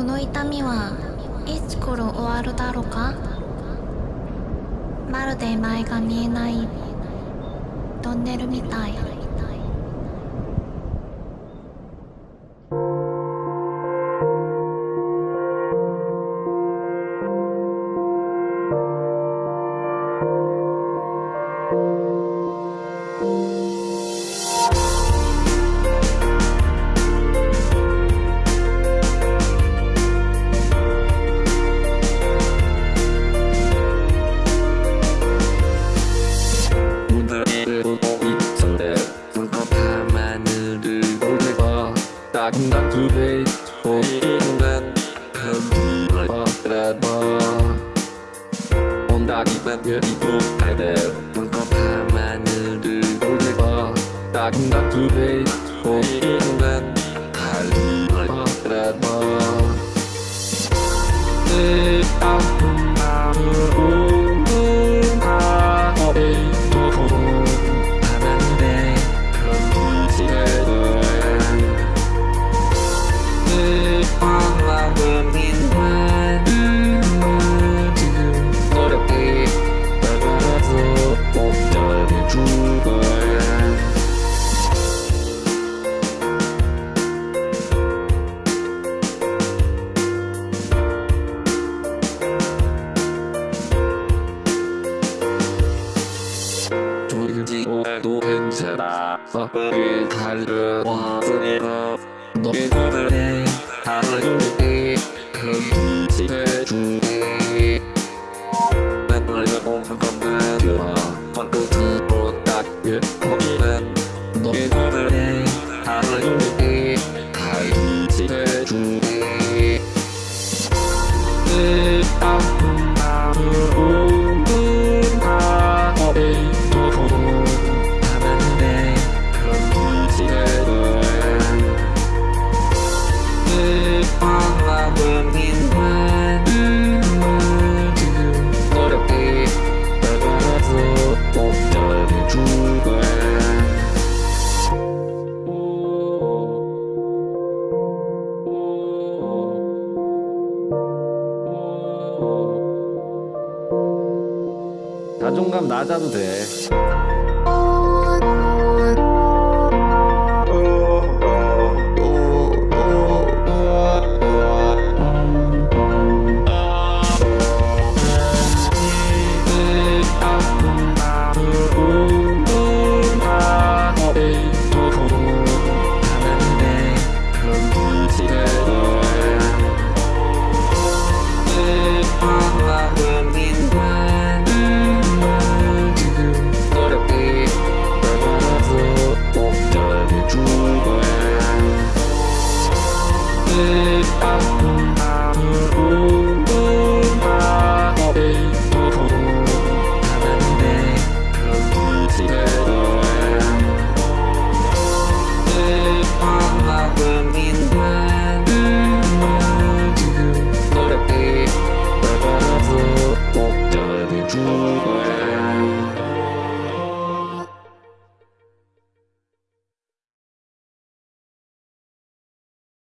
この痛みはいつ頃終わるだろうかまるで前が見えないトンネルみたいความเยอะอีกโอ้ไอเดลมันก็พามาเนื้อดื้อดูดีบ่ตากนักดูดีโคมกินเงินทาลีมาแกรดบ่เตะตาคุณาเมื่อรู้มึงพออกไปโอ้โหมันได้เพิ่มที่เลย 해도 괜찮아 먹을 달려왔으니까 노래를 해 다른 일 자존감 낮아도 돼